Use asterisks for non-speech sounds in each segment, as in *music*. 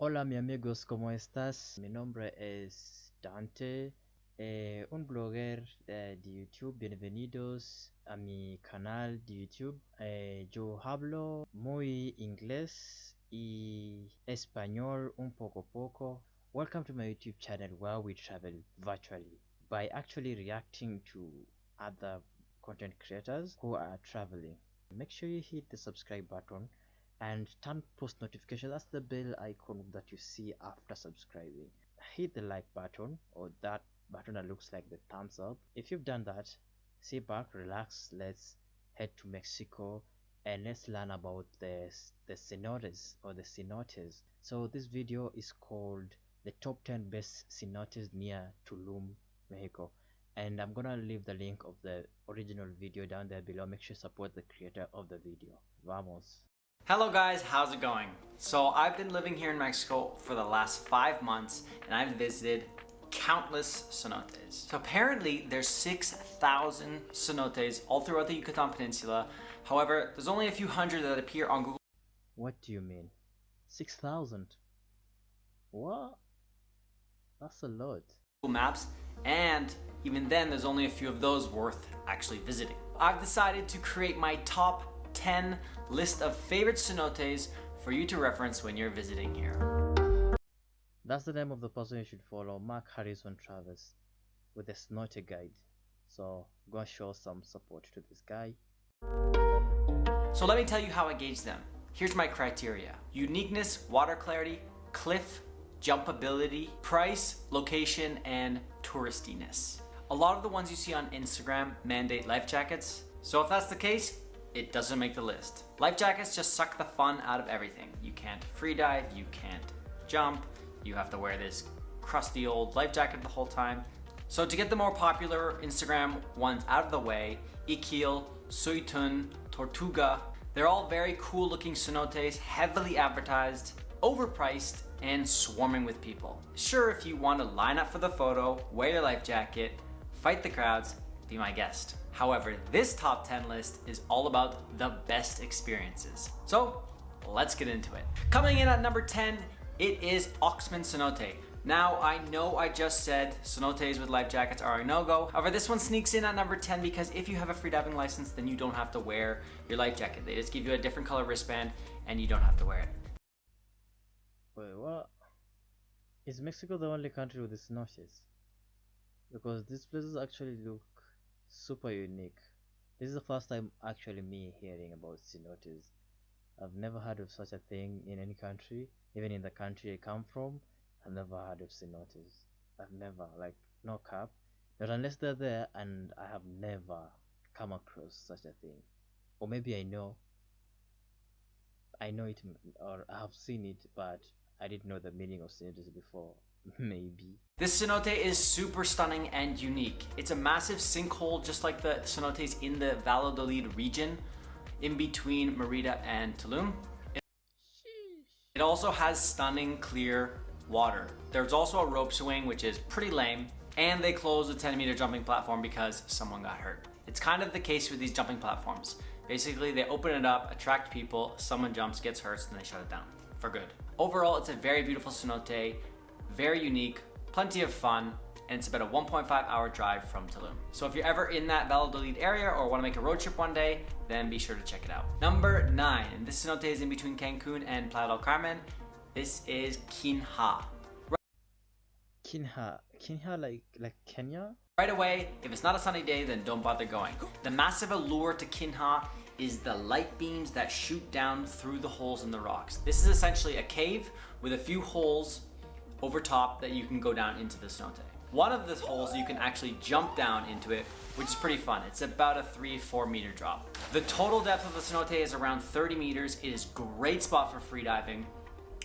Hola mi amigos, ¿cómo estás? Mi nombre es Dante, eh, un blogger eh, de YouTube. Bienvenidos a mi canal de YouTube. Eh, yo hablo muy inglés y español un poco poco. Welcome to my YouTube channel where we travel virtually by actually reacting to other content creators who are traveling. Make sure you hit the subscribe button and turn post notifications that's the bell icon that you see after subscribing. Hit the like button or that button that looks like the thumbs up. If you've done that sit back relax let's head to mexico and let's learn about the the cenotes or the cenotes. So this video is called the top 10 best cenotes near tulum mexico. And i'm gonna leave the link of the original video down there below. Make sure you support the creator of the video. Vamos Hello guys, how's it going? So I've been living here in Mexico for the last five months and I've visited countless cenotes. So apparently there's 6,000 cenotes all throughout the Yucatan Peninsula. However, there's only a few hundred that appear on Google What do you mean? 6,000? What? That's a lot. Google Maps and even then there's only a few of those worth actually visiting. I've decided to create my top 10 list of favorite cenotes for you to reference when you're visiting here. That's the name of the person you should follow, Mark Harrison Travis, with a cenote guide. So go and show some support to this guy. So let me tell you how I gauge them. Here's my criteria. Uniqueness, water clarity, cliff, jumpability, price, location, and touristiness. A lot of the ones you see on Instagram mandate life jackets. So if that's the case, it doesn't make the list. Life jackets just suck the fun out of everything. You can't free dive, you can't jump, you have to wear this crusty old life jacket the whole time. So to get the more popular Instagram ones out of the way, Iquil, Suytun, Tortuga, they're all very cool looking cenotes, heavily advertised, overpriced, and swarming with people. Sure, if you want to line up for the photo, wear your life jacket, fight the crowds, be my guest. However, this top 10 list is all about the best experiences. So let's get into it. Coming in at number 10, it is Oxman Cenote. Now, I know I just said cenotes with life jackets are a no-go. However, this one sneaks in at number 10 because if you have a freediving license, then you don't have to wear your life jacket. They just give you a different color wristband and you don't have to wear it. Wait, what? Is Mexico the only country with the? Because these places actually look super unique. This is the first time actually me hearing about cenotes. I've never heard of such a thing in any country, even in the country I come from. I've never heard of cenotes. I've never, like, no cap. Not unless they're there, and I have never come across such a thing. Or maybe I know. I know it, or I have seen it, but I didn't know the meaning of cenotes before. Maybe. This cenote is super stunning and unique. It's a massive sinkhole just like the cenotes in the Valladolid region in between Merida and Tulum. It also has stunning clear water. There's also a rope swing which is pretty lame and they closed the 10 meter jumping platform because someone got hurt. It's kind of the case with these jumping platforms. Basically they open it up, attract people, someone jumps, gets hurt, and they shut it down for good. Overall, it's a very beautiful cenote very unique, plenty of fun, and it's about a 1.5 hour drive from Tulum. So if you're ever in that Valladolid area or want to make a road trip one day, then be sure to check it out. Number nine, and this cenote is in between Cancun and Playa del Carmen. This is Kinha. Kinha, Kinha like like Kenya? Right away, if it's not a sunny day, then don't bother going. The massive allure to Kinha is the light beams that shoot down through the holes in the rocks. This is essentially a cave with a few holes over top that you can go down into the cenote. One of the holes you can actually jump down into it, which is pretty fun. It's about a three, four meter drop. The total depth of the cenote is around 30 meters. It is a great spot for freediving.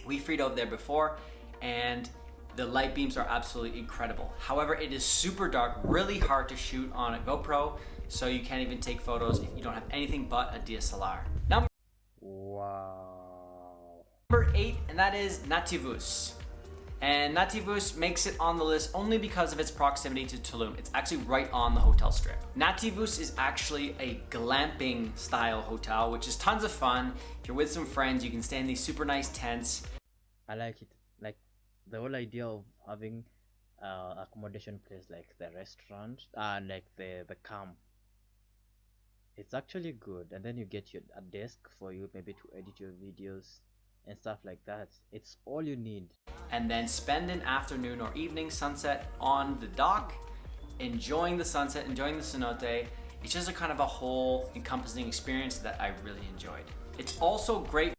We freedove there before and the light beams are absolutely incredible. However, it is super dark, really hard to shoot on a GoPro, so you can't even take photos if you don't have anything but a DSLR. Number Wow. Number eight, and that is Nativus. And Nativus makes it on the list only because of its proximity to Tulum. It's actually right on the hotel strip. Nativus is actually a glamping style hotel, which is tons of fun. If you're with some friends, you can stay in these super nice tents. I like it. like the whole idea of having uh, accommodation place like the restaurant and like the the camp it's actually good and then you get your a desk for you maybe to edit your videos and stuff like that it's all you need and then spend an afternoon or evening sunset on the dock enjoying the sunset enjoying the cenote it's just a kind of a whole encompassing experience that i really enjoyed it's also great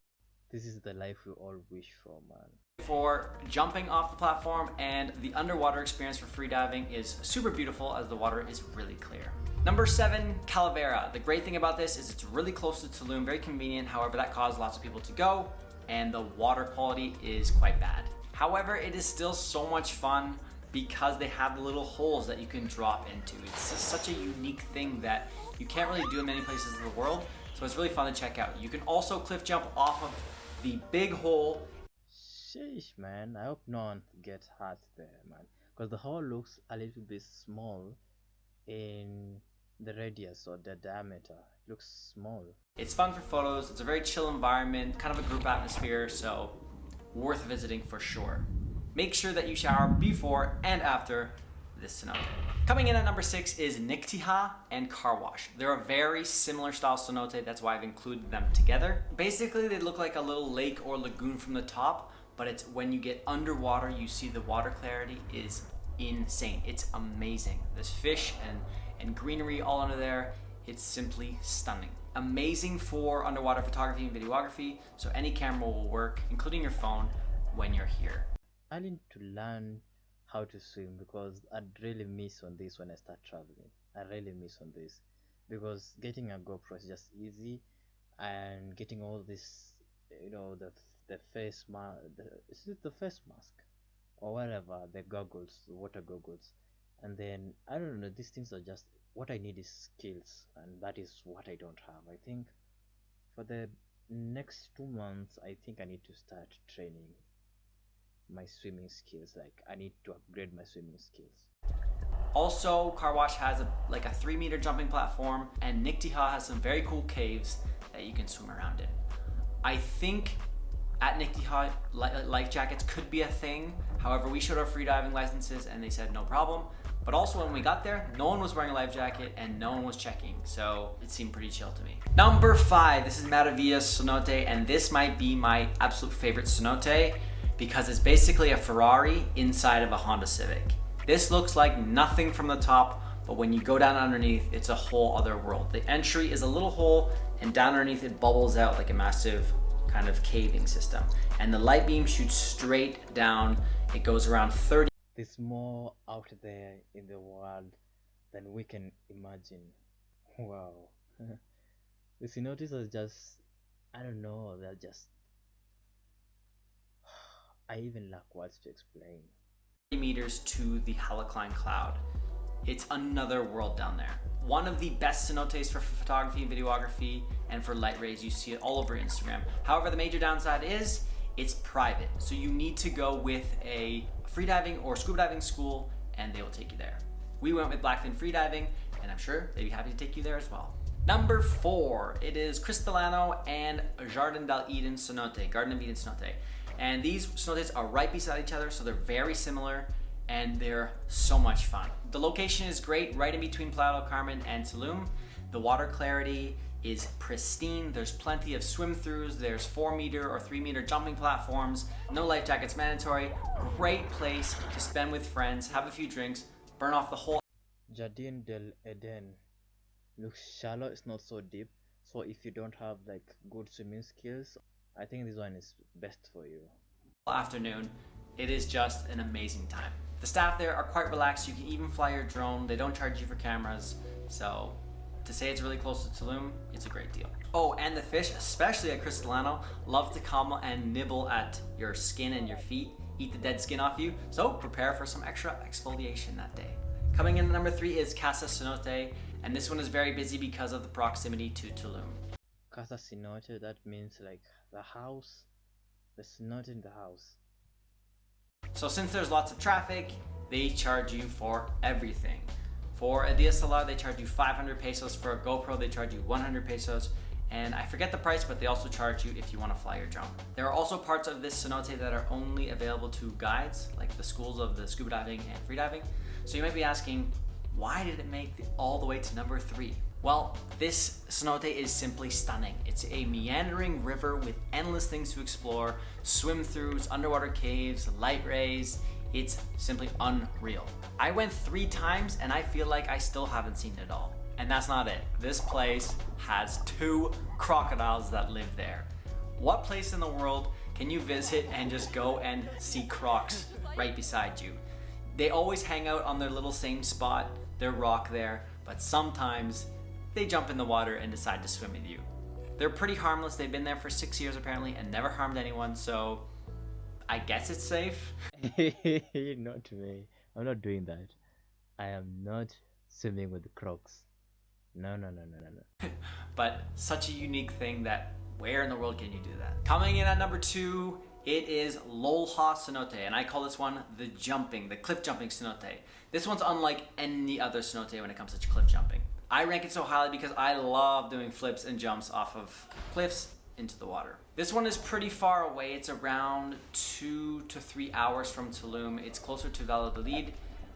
this is the life we all wish for man for jumping off the platform and the underwater experience for freediving is super beautiful as the water is really clear. Number seven, Calavera. The great thing about this is it's really close to Tulum, very convenient. However, that caused lots of people to go and the water quality is quite bad. However, it is still so much fun because they have the little holes that you can drop into. It's such a unique thing that you can't really do in many places in the world. So it's really fun to check out. You can also cliff jump off of the big hole Sheesh, man. I hope no one gets hurt there, man. Because the hole looks a little bit small in the radius or the diameter. It looks small. It's fun for photos. It's a very chill environment, kind of a group atmosphere, so worth visiting for sure. Make sure that you shower before and after this cenote. Coming in at number six is Niktiha and Car Wash. They're a very similar style cenote, that's why I've included them together. Basically, they look like a little lake or lagoon from the top, but it's when you get underwater, you see the water clarity is insane. It's amazing. There's fish and, and greenery all under there. It's simply stunning. Amazing for underwater photography and videography, so any camera will work, including your phone, when you're here. I need to learn how to swim because I'd really miss on this when I start traveling. I really miss on this because getting a GoPro is just easy and getting all this, you know, the the face mask is it the face mask or whatever the goggles the water goggles and then i don't know these things are just what i need is skills and that is what i don't have i think for the next two months i think i need to start training my swimming skills like i need to upgrade my swimming skills also car wash has a like a three meter jumping platform and niktiha has some very cool caves that you can swim around in i think at Niktiha, life jackets could be a thing. However, we showed our freediving licenses and they said no problem. But also when we got there, no one was wearing a life jacket and no one was checking. So it seemed pretty chill to me. Number five, this is Maravillas Cenote and this might be my absolute favorite cenote because it's basically a Ferrari inside of a Honda Civic. This looks like nothing from the top, but when you go down underneath, it's a whole other world. The entry is a little hole and down underneath it bubbles out like a massive kind of caving system. And the light beam shoots straight down. It goes around 30. There's more out there in the world than we can imagine. Wow. the cenotes are just, I don't know, they're just, *sighs* I even lack words to explain. meters to the halocline cloud. It's another world down there. One of the best cenotes for photography and videography and for light rays. You see it all over Instagram. However, the major downside is it's private. So you need to go with a freediving or scuba diving school and they will take you there. We went with Blackfin Freediving and I'm sure they'd be happy to take you there as well. Number four, it is Cristalino and Jardin del Eden Cenote, Garden of Eden Cenote. And these cenotes are right beside each other, so they're very similar and they're so much fun. The location is great, right in between Playa del Carmen and Tulum. The water clarity is pristine. There's plenty of swim throughs. There's four meter or three meter jumping platforms. No life jackets mandatory. Great place to spend with friends, have a few drinks, burn off the whole. Jardin del Eden looks shallow. It's not so deep. So if you don't have like good swimming skills, I think this one is best for you. Afternoon, it is just an amazing time. The staff there are quite relaxed. You can even fly your drone. They don't charge you for cameras. So to say it's really close to Tulum, it's a great deal. Oh, and the fish, especially at Cristalino, love to come and nibble at your skin and your feet, eat the dead skin off you, so prepare for some extra exfoliation that day. Coming in at number three is Casa Cenote, and this one is very busy because of the proximity to Tulum. Casa Cenote, that means like the house, the cenote in the house. So since there's lots of traffic, they charge you for everything. For a DSLR, they charge you 500 pesos. For a GoPro, they charge you 100 pesos. and I forget the price, but they also charge you if you want to fly your drone. There are also parts of this cenote that are only available to guides, like the schools of the scuba diving and freediving. So you might be asking, why did it make the, all the way to number three? Well, this cenote is simply stunning. It's a meandering river with endless things to explore, swim throughs, underwater caves, light rays. It's simply unreal. I went three times and I feel like I still haven't seen it all. And that's not it. This place has two crocodiles that live there. What place in the world can you visit and just go and see crocs right beside you? They always hang out on their little same spot, their rock there, but sometimes they jump in the water and decide to swim with you. They're pretty harmless. They've been there for six years apparently and never harmed anyone, so I guess it's safe. *laughs* not me. I'm not doing that. I am not swimming with the crocs. No, no, no, no, no, no. *laughs* but such a unique thing that where in the world can you do that? Coming in at number two, it is Lolha Cenote, and I call this one the jumping, the cliff jumping cenote. This one's unlike any other cenote when it comes to cliff jumping. I rank it so highly because I love doing flips and jumps off of cliffs into the water. This one is pretty far away. It's around two to three hours from Tulum. It's closer to Valladolid,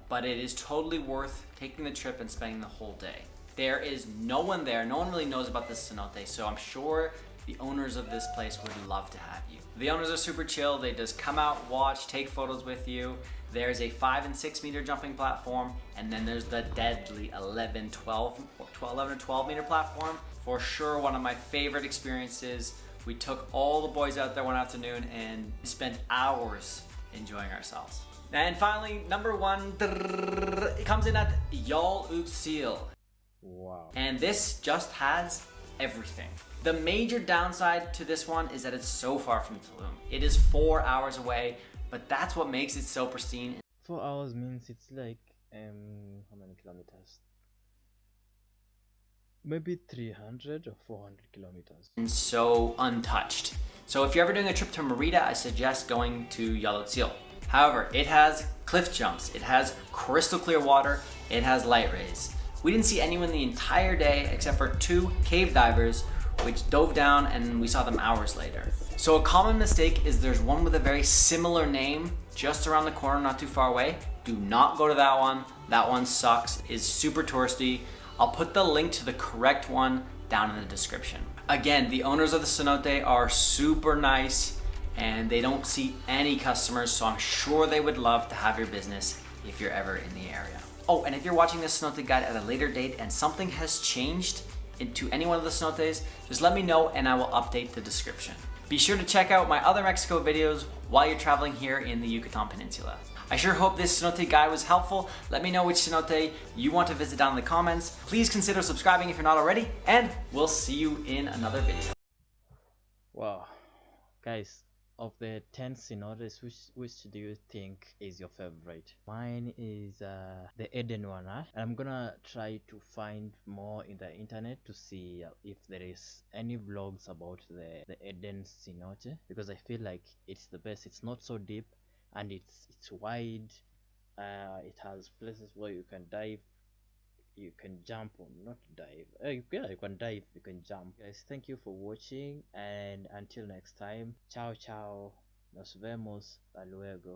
but it is totally worth taking the trip and spending the whole day. There is no one there. No one really knows about this cenote, so I'm sure the owners of this place would love to have you. The owners are super chill. They just come out, watch, take photos with you. There's a five and six meter jumping platform, and then there's the deadly 11, 12, 12 11 or 12 meter platform. For sure, one of my favorite experiences. We took all the boys out there one afternoon and spent hours enjoying ourselves. And finally, number one, it comes in at Yal Utsil. Wow. And this just has everything. The major downside to this one is that it's so far from Tulum. It is four hours away, but that's what makes it so pristine. Four hours means it's like um how many kilometers? Maybe 300 or 400 kilometers. And so untouched. So if you're ever doing a trip to Merida, I suggest going to Yal Utsil. However, it has cliff jumps, it has crystal clear water, it has light rays. We didn't see anyone the entire day except for two cave divers which dove down and we saw them hours later. So a common mistake is there's one with a very similar name just around the corner, not too far away. Do not go to that one. That one sucks, is super touristy. I'll put the link to the correct one down in the description. Again, the owners of the cenote are super nice and they don't see any customers, so I'm sure they would love to have your business if you're ever in the area. Oh, and if you're watching this cenote guide at a later date and something has changed into any one of the cenotes, just let me know and I will update the description. Be sure to check out my other Mexico videos while you're traveling here in the Yucatan Peninsula. I sure hope this cenote guide was helpful. Let me know which cenote you want to visit down in the comments. Please consider subscribing if you're not already, and we'll see you in another video. Wow. Guys, of the 10 cenotes, which which do you think is your favorite? Mine is uh, the eden one huh? i'm gonna try to find more in the internet to see uh, if there is any vlogs about the the eden cenote because i feel like it's the best. It's not so deep and it's it's wide. Uh, it has places where you can dive you can jump or not dive uh, yeah you can dive you can jump. Guys thank you for watching and until next time ciao ciao. Nos vemos. Hasta luego